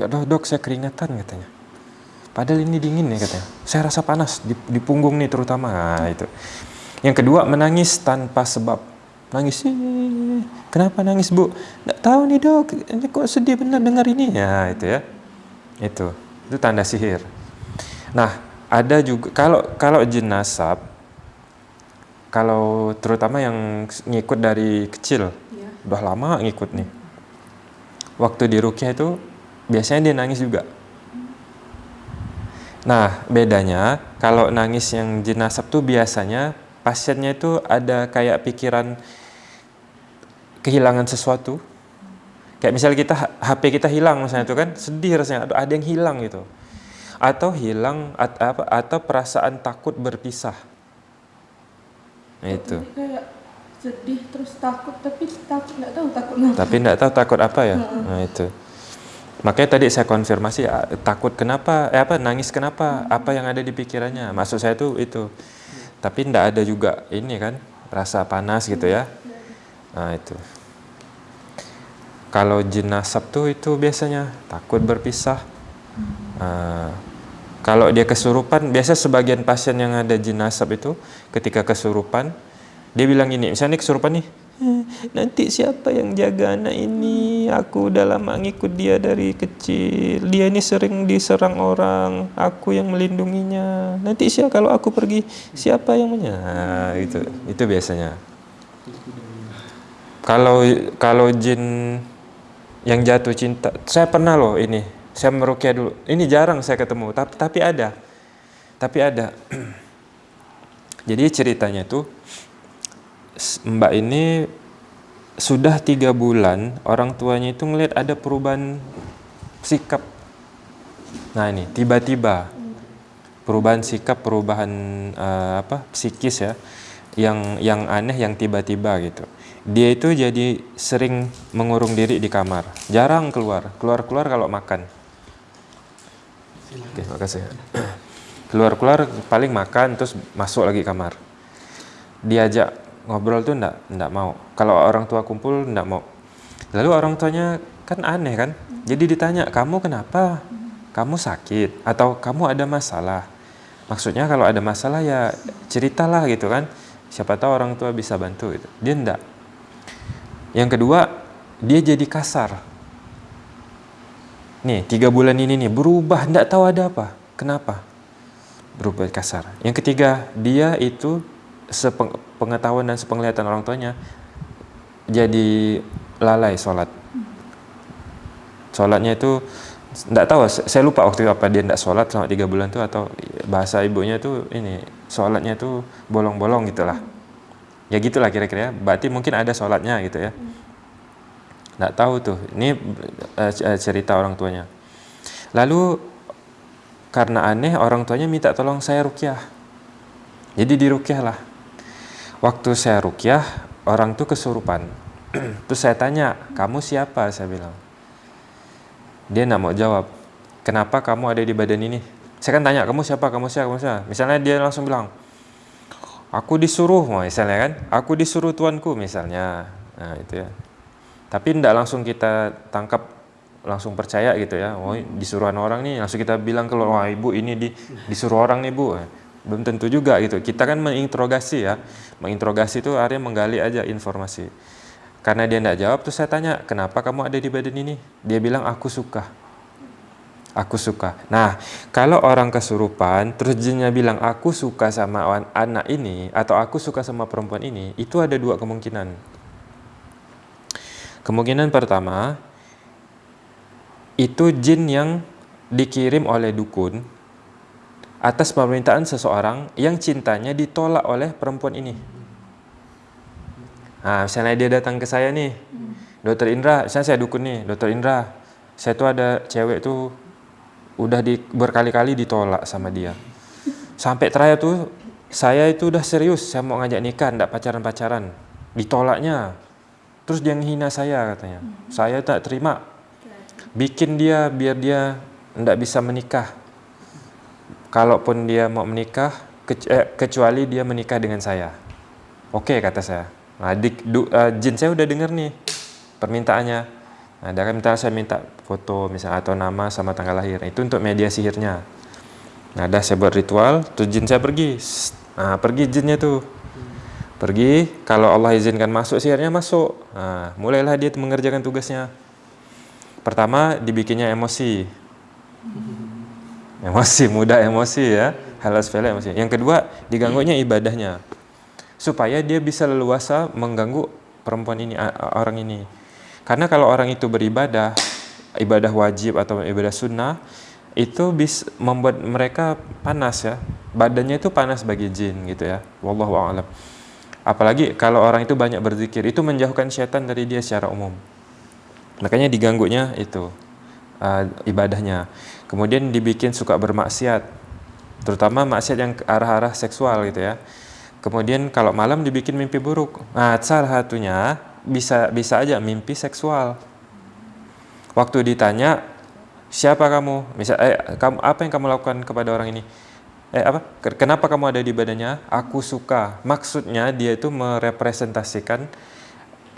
Ya dok, dok saya keringetan katanya Padahal ini dingin ya katanya. Saya rasa panas di, di punggung nih terutama. Nah, itu. Yang kedua menangis tanpa sebab. Nangis. Kenapa nangis bu? Nggak tahu nih dok. Ini kok sedih benar dengar ini ya itu ya. Itu itu tanda sihir. Nah ada juga kalau kalau jin nasab kalau terutama yang ngikut dari kecil ya. udah lama ngikut nih waktu di rukyah itu biasanya dia nangis juga Nah, bedanya kalau nangis yang jenazah tuh biasanya pasiennya itu ada kayak pikiran kehilangan sesuatu. Kayak misalnya kita HP kita hilang misalnya itu kan sedih rasanya, ada yang hilang gitu. Atau hilang at, apa atau perasaan takut berpisah. Nah, itu. kayak sedih terus takut tapi takut nggak tahu takut apa. Tapi nggak tahu takut apa ya. Nah, itu. Makanya tadi saya konfirmasi ah, takut kenapa, eh apa nangis kenapa, apa yang ada di pikirannya. Maksud saya tuh itu. Tapi tidak ada juga ini kan rasa panas gitu ya. Nah itu. Kalau jin nasab tuh itu biasanya takut berpisah. Nah, kalau dia kesurupan, biasa sebagian pasien yang ada jin nasab itu ketika kesurupan, dia bilang gini, misalnya ini kesurupan nih, nanti siapa yang jaga anak ini aku udah lama ngikut dia dari kecil. Dia ini sering diserang orang aku yang melindunginya. Nanti siapa kalau aku pergi siapa yang punya nah, itu itu biasanya. Kalau kalau jin yang jatuh cinta saya pernah loh ini. Saya merukyah dulu. Ini jarang saya ketemu tapi tapi ada. Tapi ada. Jadi ceritanya tuh Mbak ini sudah tiga bulan orang tuanya itu ngelihat ada perubahan sikap. Nah ini tiba-tiba perubahan sikap, perubahan uh, apa psikis ya, yang yang aneh, yang tiba-tiba gitu. Dia itu jadi sering mengurung diri di kamar, jarang keluar, keluar-keluar kalau makan. Oke, makasih. Keluar-keluar paling makan terus masuk lagi kamar. Diajak ngobrol tuh ndak ndak mau. Kalau orang tua kumpul ndak mau. Lalu orang tuanya kan aneh kan. Jadi ditanya, "Kamu kenapa? Kamu sakit atau kamu ada masalah?" Maksudnya kalau ada masalah ya ceritalah gitu kan. Siapa tahu orang tua bisa bantu gitu. Dia ndak. Yang kedua, dia jadi kasar. Nih, tiga bulan ini nih berubah, ndak tahu ada apa. Kenapa? Berubah kasar. Yang ketiga, dia itu sepengetahuan dan sepenglihatan orang tuanya jadi lalai sholat sholatnya itu tidak tahu saya lupa waktu itu apa dia tidak sholat selama tiga bulan itu atau bahasa ibunya itu ini sholatnya itu bolong-bolong gitulah ya gitulah kira-kira berarti mungkin ada sholatnya gitu ya. Tidak tahu tuh ini uh, cerita orang tuanya. Lalu karena aneh orang tuanya minta tolong saya rukyah. Jadi dirukyah lah Waktu saya rukyah, orang tuh kesurupan. Terus saya tanya, kamu siapa? Saya bilang. Dia nggak mau jawab. Kenapa kamu ada di badan ini? Saya kan tanya, kamu siapa? Kamu siapa? Kamu siapa? Misalnya dia langsung bilang, aku disuruh, misalnya kan? Aku disuruh tuanku, misalnya. Nah itu ya. Tapi tidak langsung kita tangkap langsung percaya gitu ya. Oh, disuruhan orang nih, langsung kita bilang ke wah ibu ini di, disuruh orang nih bu belum tentu juga gitu. Kita kan menginterogasi ya. Menginterogasi itu artinya menggali aja informasi. Karena dia tidak jawab, terus saya tanya, kenapa kamu ada di badan ini? Dia bilang, aku suka. Aku suka. Nah, kalau orang kesurupan, terus jinnya bilang, aku suka sama anak ini, atau aku suka sama perempuan ini, itu ada dua kemungkinan. Kemungkinan pertama, itu jin yang dikirim oleh dukun atas permintaan seseorang yang cintanya ditolak oleh perempuan ini. Nah, misalnya dia datang ke saya nih, Dokter Indra, misalnya saya dukun nih, Dokter Indra, saya tuh ada cewek tuh udah di, berkali-kali ditolak sama dia. Sampai terakhir tuh saya itu udah serius, saya mau ngajak nikah, ndak pacaran-pacaran, ditolaknya. Terus dia menghina saya katanya. Saya tak terima. Bikin dia biar dia ndak bisa menikah. Kalaupun dia mau menikah, eh, kecuali dia menikah dengan saya. Oke kata saya. Nah, di, du, uh, jin saya udah denger nih permintaannya. Nah, akan minta saya minta foto misalnya atau nama sama tanggal lahir. Itu untuk media sihirnya. Nah, dah saya buat ritual, tuh jin saya pergi. Nah, pergi jinnya tuh. Pergi, kalau Allah izinkan masuk sihirnya masuk. Nah, mulailah dia mengerjakan tugasnya. Pertama, dibikinnya emosi. Emosi, mudah emosi ya. Hal sepele emosi. Yang kedua, diganggunya ibadahnya. Supaya dia bisa leluasa mengganggu perempuan ini orang ini. Karena kalau orang itu beribadah ibadah wajib atau ibadah sunnah itu bisa membuat mereka panas ya. Badannya itu panas bagi jin gitu ya. Wallahu a'lam. Apalagi kalau orang itu banyak berzikir itu menjauhkan syaitan dari dia secara umum. Makanya diganggunya itu uh, ibadahnya kemudian dibikin suka bermaksiat terutama maksiat yang arah-arah seksual gitu ya Kemudian kalau malam dibikin mimpi buruk. Nah, salah satunya bisa bisa aja mimpi seksual. Waktu ditanya, "Siapa kamu?" Misal, "Eh, kamu apa yang kamu lakukan kepada orang ini?" Eh, apa? Kenapa kamu ada di badannya? Aku suka. Maksudnya dia itu merepresentasikan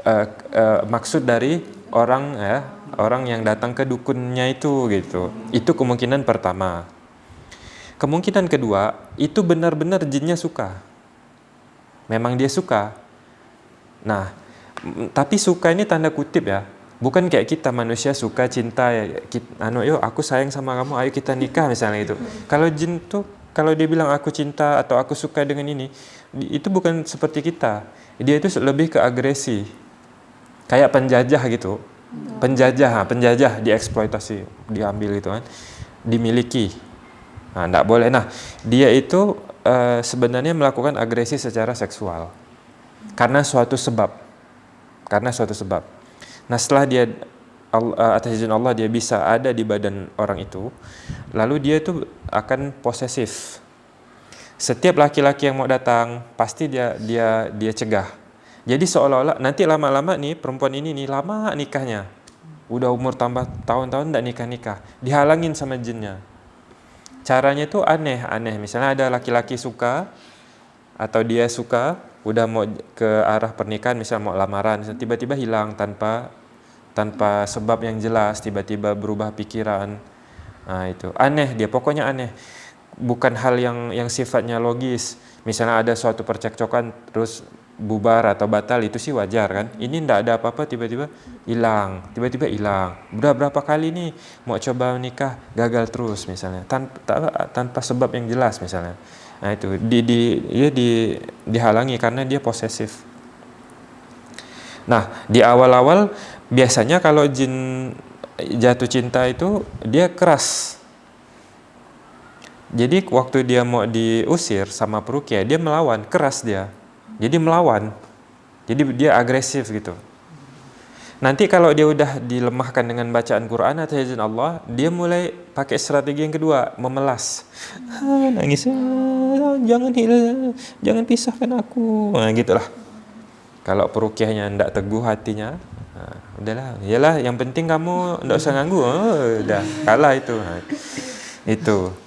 uh, uh, maksud dari orang ya, orang yang datang ke dukunnya itu gitu. Itu kemungkinan pertama. Kemungkinan kedua, itu benar-benar jinnya suka memang dia suka. Nah, tapi suka ini tanda kutip ya. Bukan kayak kita manusia suka cinta ya, anu yuk aku sayang sama kamu, ayo kita nikah misalnya itu. Kalau jin tuh kalau dia bilang aku cinta atau aku suka dengan ini, itu bukan seperti kita. Dia itu lebih ke agresi. Kayak penjajah gitu. Penjajah, penjajah dieksploitasi, diambil gitu kan. Dimiliki. Nah, enggak boleh. Nah, dia itu uh, sebenarnya melakukan agresi secara seksual karena suatu sebab karena suatu sebab nah setelah dia uh, atas izin Allah dia bisa ada di badan orang itu lalu dia itu akan posesif setiap laki-laki yang mau datang pasti dia dia dia cegah jadi seolah-olah nanti lama-lama nih perempuan ini nih lama nikahnya. Udah umur tambah tahun-tahun tidak nikah-nikah. Dihalangin sama jinnya. Caranya itu aneh-aneh. Misalnya ada laki-laki suka atau dia suka udah mau ke arah pernikahan misal mau lamaran tiba-tiba hilang tanpa tanpa sebab yang jelas tiba-tiba berubah pikiran. Nah itu. Aneh dia pokoknya aneh. Bukan hal yang yang sifatnya logis. Misalnya ada suatu percekcokan terus bubar atau batal itu sih wajar kan? Ini ndak ada apa-apa tiba-tiba hilang tiba-tiba hilang. Udah berapa kali nih mau coba menikah gagal terus misalnya. Tanpa tanpa sebab yang jelas misalnya. Nah itu. Di di ya di dihalangi karena dia posesif. Nah di awal-awal biasanya kalau jin jatuh cinta itu dia keras. Jadi waktu dia mau diusir sama perukia dia melawan keras dia jadi melawan. Jadi dia agresif gitu. Nanti kalau dia udah dilemahkan dengan bacaan Quran atau izin Allah, dia mulai pakai strategi yang kedua, memelas. Ah, nangis, ah, jangan hilang, jangan pisahkan aku. Nah, gitulah. Kalau perukiahnya ndak teguh hatinya, nah, udahlah, iyalah yang penting kamu ndak usah ganggu. Oh, udah kalah itu. Nah, itu.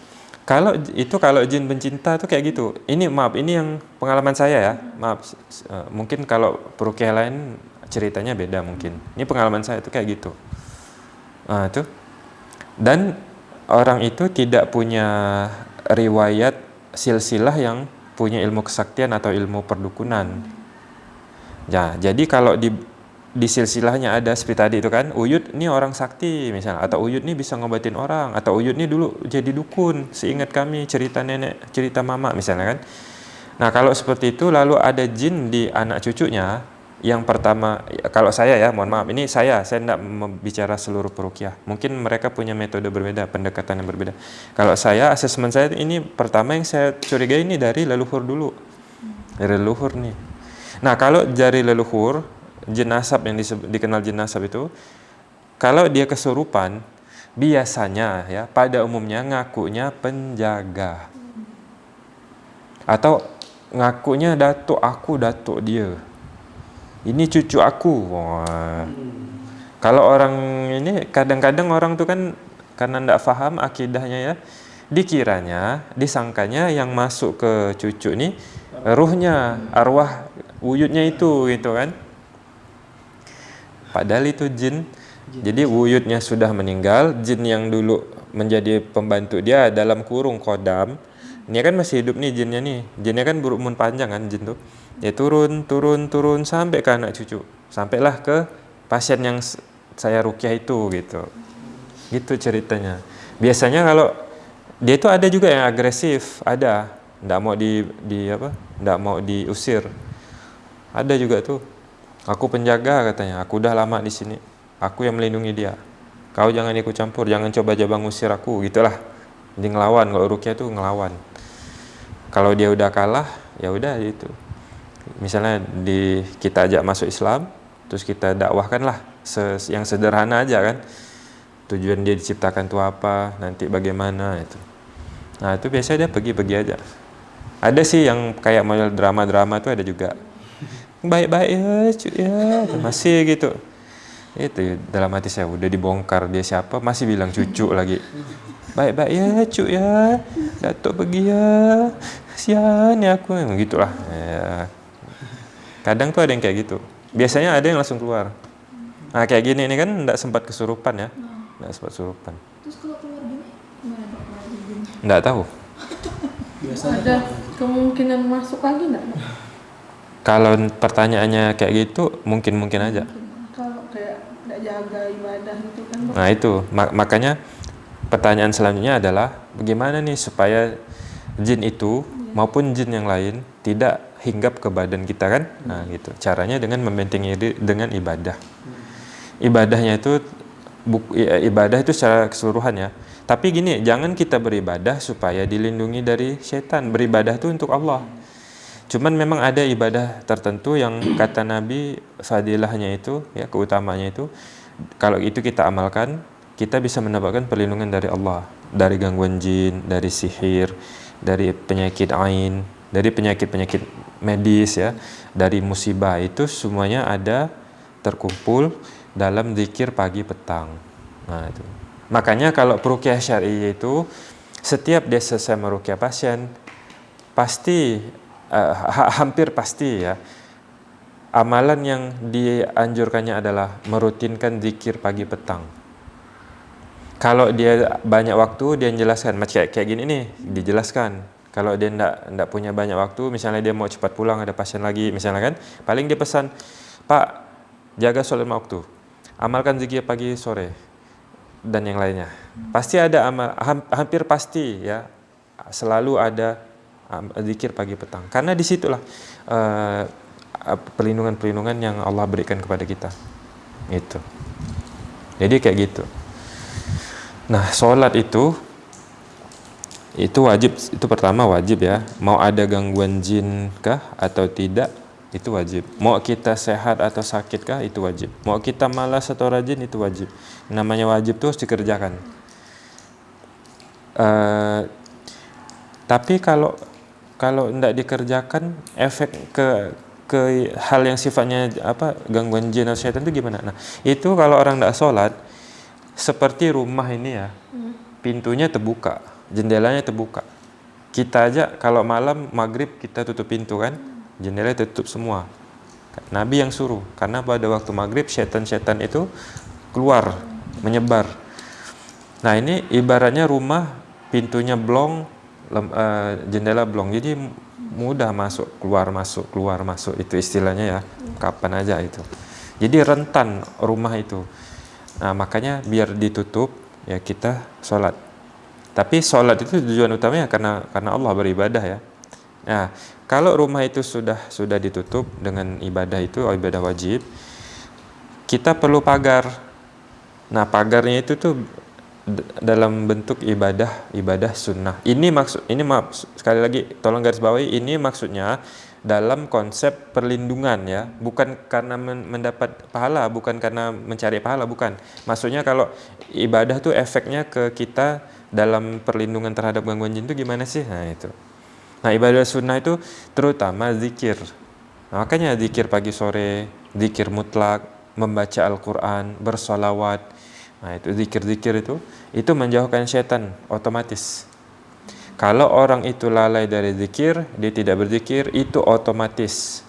Kalau itu kalau jin pencinta tuh kayak gitu. Ini maaf, ini yang pengalaman saya ya. Maaf, uh, mungkin kalau perukiah lain ceritanya beda mungkin. Ini pengalaman saya tuh kayak gitu. Nah, itu. Dan orang itu tidak punya riwayat silsilah yang punya ilmu kesaktian atau ilmu perdukunan. Ya, jadi kalau di di silsilahnya ada seperti tadi itu kan Uyut ini orang sakti misalnya atau Uyut ini bisa ngobatin orang atau Uyut ini dulu jadi dukun seingat kami cerita nenek cerita mama misalnya kan. Nah kalau seperti itu lalu ada jin di anak cucunya yang pertama kalau saya ya mohon maaf ini saya saya tidak bicara seluruh perukiah. Mungkin mereka punya metode berbeda pendekatan yang berbeda. Kalau saya asesmen saya ini pertama yang saya curigai ini dari leluhur dulu. Dari leluhur nih. Nah kalau dari leluhur jenazah yang dikenal jenazah itu kalau dia kesurupan biasanya ya pada umumnya ngakunya penjaga. Atau ngakunya datuk aku datuk dia. Ini cucu aku. Wah. Kalau orang ini kadang-kadang orang tuh kan karena tidak faham akidahnya ya dikiranya disangkanya yang masuk ke cucu ini ruhnya arwah wujudnya itu gitu kan Padahal itu jin. Jadi wujudnya sudah meninggal, jin yang dulu menjadi pembantu dia dalam kurung kodam. Ini kan masih hidup nih jinnya nih. Jinnya kan berumur panjang kan jin tuh. Dia turun, turun, turun sampai ke anak cucu. Sampailah ke pasien yang saya rukyah itu gitu. Gitu ceritanya. Biasanya kalau dia itu ada juga yang agresif, ada. Nggak mau di, di apa? Nggak mau diusir. Ada juga tuh Aku penjaga katanya, aku udah lama di sini. Aku yang melindungi dia. Kau jangan ikut campur, jangan coba coba ngusir aku, gitulah. Dia ngelawan, kalau Rukia tuh ngelawan. Kalau dia udah kalah, ya udah itu. Misalnya di kita ajak masuk Islam, terus kita dakwahkan lah yang sederhana aja kan. Tujuan dia diciptakan tuh apa, nanti bagaimana itu. Nah itu biasanya dia pergi-pergi aja. Ada sih yang kayak model drama-drama tuh ada juga baik-baik ya cu ya. Masih gitu. Itu dalam hati saya udah dibongkar dia siapa masih bilang cucu lagi. Baik-baik ya cu ya. Datuk pergi ya. Sian ya aku. Gitulah. Ya. kadang tuh ada yang kayak gitu. Biasanya ada yang langsung keluar. Nah kayak gini ini kan tidak sempat kesurupan ya. Tidak sempat kesurupan. Terus kalau keluar gini gimana tidak tahu. Biasanya ada kemungkinan masuk lagi nggak? Kalau pertanyaannya kayak gitu mungkin-mungkin aja kalau kayak nggak jaga ibadah gitu kan? Nah itu mak- makanya pertanyaan selanjutnya adalah bagaimana nih supaya jin itu maupun jin yang lain tidak hinggap ke badan kita kan? Nah gitu. Caranya dengan membentengi diri dengan ibadah. Ibadahnya itu i- ibadah itu secara keseluruhan ya. Tapi gini, jangan kita beribadah supaya dilindungi dari setan. Beribadah itu untuk Allah. Cuman memang ada ibadah tertentu yang kata Nabi fadilahnya itu ya keutamanya itu kalau itu kita amalkan kita bisa mendapatkan perlindungan dari Allah dari gangguan jin, dari sihir, dari penyakit ain, dari penyakit-penyakit medis ya, dari musibah itu semuanya ada terkumpul dalam zikir pagi petang. Nah, itu. Makanya kalau perukiah syar'i itu setiap dia selesai merukiah pasien pasti uh, ha- hampir pasti ya amalan yang dianjurkannya adalah merutinkan zikir pagi petang. Kalau dia banyak waktu dia jelaskan macam kayak, kayak gini nih dijelaskan. Kalau dia ndak ndak punya banyak waktu, misalnya dia mau cepat pulang ada pasien lagi, misalnya kan, paling dia pesan, Pak jaga sholat lima waktu, amalkan zikir pagi sore dan yang lainnya. Pasti ada amal, ham- hampir pasti ya selalu ada zikir pagi petang. Karena di situlah uh, perlindungan-perlindungan yang Allah berikan kepada kita. Itu. Jadi kayak gitu. Nah, sholat itu itu wajib itu pertama wajib ya. Mau ada gangguan jin kah atau tidak itu wajib. Mau kita sehat atau sakit kah itu wajib. Mau kita malas atau rajin itu wajib. Namanya wajib tuh harus dikerjakan. Eh, tapi kalau kalau tidak dikerjakan efek ke ke hal yang sifatnya apa gangguan jin atau setan itu gimana? Nah itu kalau orang tidak sholat seperti rumah ini ya pintunya terbuka, jendelanya terbuka. Kita aja kalau malam maghrib kita tutup pintu kan, jendela tutup semua. Nabi yang suruh karena pada waktu maghrib setan-setan itu keluar menyebar. Nah ini ibaratnya rumah pintunya blong, lem- eh, jendela blong, jadi mudah masuk keluar masuk keluar masuk itu istilahnya ya kapan aja itu. Jadi rentan rumah itu. Nah, makanya biar ditutup ya kita sholat. Tapi sholat itu tujuan utamanya karena karena Allah beribadah ya. Nah, kalau rumah itu sudah sudah ditutup dengan ibadah itu ibadah wajib, kita perlu pagar. Nah, pagarnya itu tuh dalam bentuk ibadah ibadah sunnah. Ini maksud ini maaf sekali lagi tolong garis bawahi ini maksudnya dalam konsep perlindungan ya, bukan karena mendapat pahala, bukan karena mencari pahala, bukan. Maksudnya kalau ibadah tuh efeknya ke kita dalam perlindungan terhadap gangguan jin itu gimana sih? Nah itu. Nah ibadah sunnah itu terutama zikir. Nah, makanya zikir pagi sore, zikir mutlak, membaca Al-Quran, bersolawat. Nah itu zikir-zikir itu, itu menjauhkan setan otomatis. Kalau orang itu lalai dari zikir, dia tidak berzikir, itu otomatis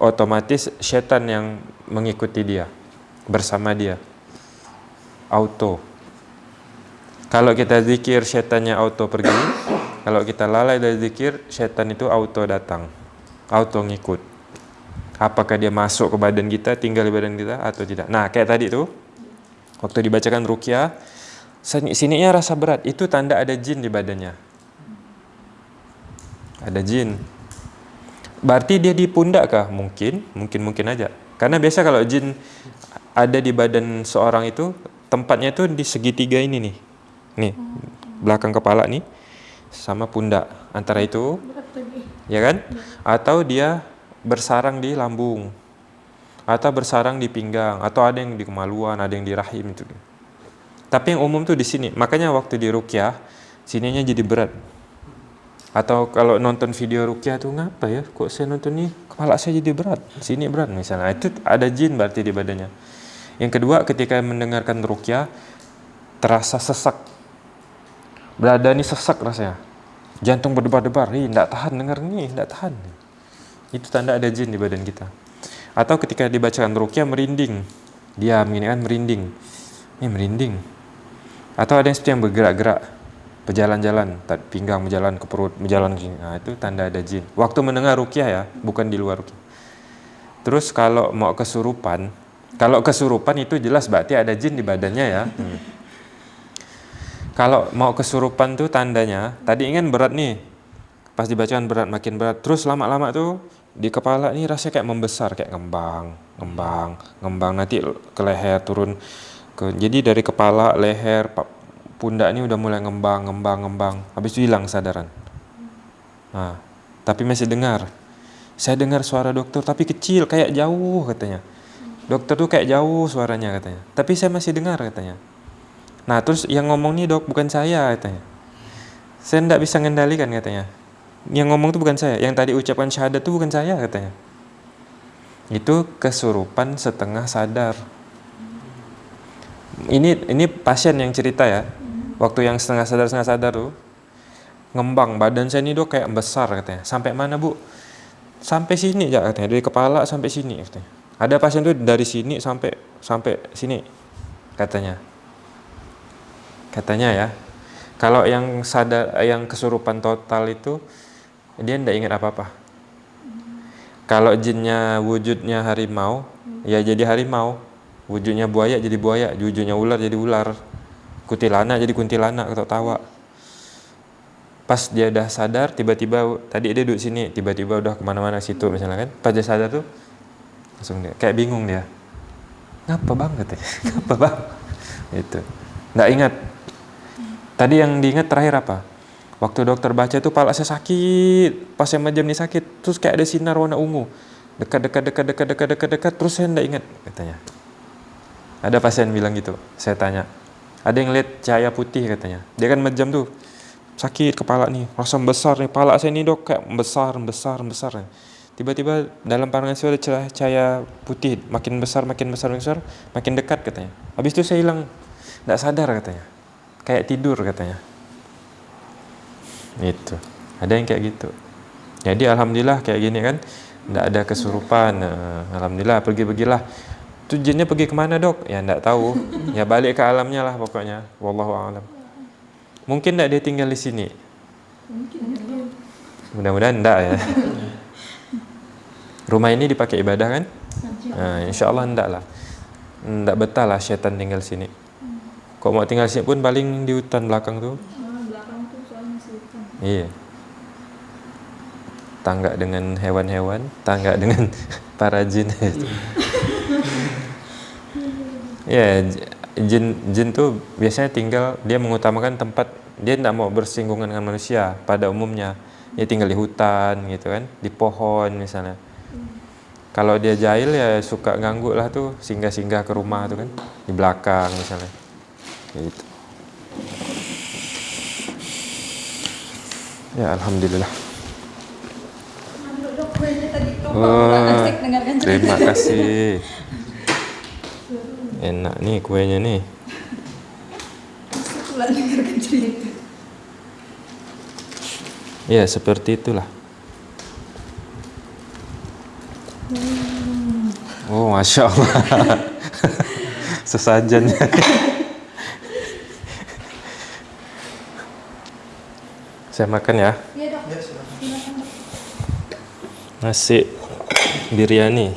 otomatis setan yang mengikuti dia bersama dia. Auto. Kalau kita zikir, setannya auto pergi. Kalau kita lalai dari zikir, setan itu auto datang. Auto ngikut. Apakah dia masuk ke badan kita, tinggal di badan kita atau tidak. Nah, kayak tadi tuh waktu dibacakan rukyah, sininya rasa berat, itu tanda ada jin di badannya ada jin. Berarti dia di pundak kah? Mungkin, mungkin mungkin aja. Karena biasa kalau jin ada di badan seorang itu tempatnya itu di segitiga ini nih. Nih, belakang kepala nih sama pundak. Antara itu ya kan? Atau dia bersarang di lambung. Atau bersarang di pinggang, atau ada yang di kemaluan, ada yang di rahim itu. Tapi yang umum tuh di sini. Makanya waktu di rukyah sininya jadi berat. Atau kalau nonton video rukyah tuh ngapa ya? Kok saya nonton nih kepala saya jadi berat? Sini berat misalnya. Itu ada jin berarti di badannya. Yang kedua ketika mendengarkan rukyah terasa sesak. Berada ini sesak rasanya. Jantung berdebar-debar. Ih tidak tahan dengar nih tidak tahan. Itu tanda ada jin di badan kita atau ketika dibacakan rukyah merinding diam ini kan merinding ini merinding atau ada yang seperti yang bergerak-gerak berjalan-jalan, pinggang berjalan ke perut, berjalan ke sini. Nah, itu tanda ada jin. Waktu mendengar rukyah ya, bukan di luar rukyah. Terus kalau mau kesurupan, kalau kesurupan itu jelas berarti ada jin di badannya ya. Hmm. Kalau mau kesurupan tuh tandanya, tadi ingin berat nih, pas dibacakan berat makin berat, terus lama-lama tuh di kepala ini rasanya kayak membesar, kayak ngembang, ngembang, ngembang nanti ke leher turun ke, jadi dari kepala, leher, pundak ini udah mulai ngembang, ngembang, ngembang. Habis itu hilang kesadaran. Nah, tapi masih dengar. Saya dengar suara dokter, tapi kecil, kayak jauh katanya. Dokter tuh kayak jauh suaranya katanya. Tapi saya masih dengar katanya. Nah, terus yang ngomong nih dok, bukan saya katanya. Saya tidak bisa mengendalikan katanya. Yang ngomong tuh bukan saya. Yang tadi ucapan syahadat tuh bukan saya katanya. Itu kesurupan setengah sadar. Ini ini pasien yang cerita ya. Waktu yang setengah sadar setengah sadar tuh ngembang. Badan saya ini dok kayak besar katanya. Sampai mana bu? Sampai sini ya katanya. Dari kepala sampai sini katanya. Ada pasien tuh dari sini sampai sampai sini katanya. Katanya ya. Kalau yang sadar yang kesurupan total itu dia tidak ingat apa apa kalau jinnya wujudnya harimau ya jadi harimau. Wujudnya buaya jadi buaya wujudnya ular jadi ular. Kuntilanak jadi kuntilanak atau tawa. Pas dia udah sadar tiba-tiba tadi dia duduk sini tiba-tiba udah ke mana-mana situ misalnya kan. Pas dia sadar tuh langsung dia kayak bingung dia. Ngapa bang? Katanya ngapa bang? Itu nggak ingat. Tadi yang diingat terakhir apa waktu dokter baca tuh pala saya sakit pas saya majam nih sakit terus kayak ada sinar warna ungu dekat dekat dekat dekat dekat dekat dekat terus saya nggak ingat katanya ada pasien bilang gitu saya tanya ada yang lihat cahaya putih katanya. Dia kan mejam tuh. Sakit kepala nih, rasa besar nih. Kepala saya ini dok kayak besar, besar, besar. Tiba-tiba dalam pandangan saya ada cahaya putih. Makin besar, makin besar, makin besar. Makin dekat katanya. Habis itu saya hilang. Tidak sadar katanya. Kayak tidur katanya. Itu. Ada yang kayak gitu. Jadi alhamdulillah kayak gini kan. Tidak ada kesurupan. Alhamdulillah pergi-pergilah itu jinnya pergi ke mana dok? Ya enggak tahu. Ya balik ke alamnya lah pokoknya. Wallahu a'lam. Mungkin enggak dia tinggal di sini? Mudah-mudahan enggak ya. Rumah ini dipakai ibadah kan? Nah, insya Allah enggak lah. Enggak betah lah syaitan tinggal sini. Kok mau tinggal sini pun paling di hutan belakang tuh. Ah, belakang tuh soalnya masih hutan. Iya. Tangga dengan hewan-hewan, tangga dengan para jin. Iya, j- jin jin tuh biasanya tinggal dia mengutamakan tempat dia tidak mau bersinggungan dengan manusia pada umumnya. Dia tinggal di hutan gitu kan, di pohon misalnya. Kalau dia jahil ya suka ganggu lah tuh singgah-singgah ke rumah tuh kan di belakang misalnya. Gitu. Ya alhamdulillah. Wah, terima kasih. Enak nih kuenya nih. Ya seperti itulah. Oh masya Allah. Sesajennya. Saya makan ya. Iya dok. Ya, silakan. Silakan dok. Nasi biryani.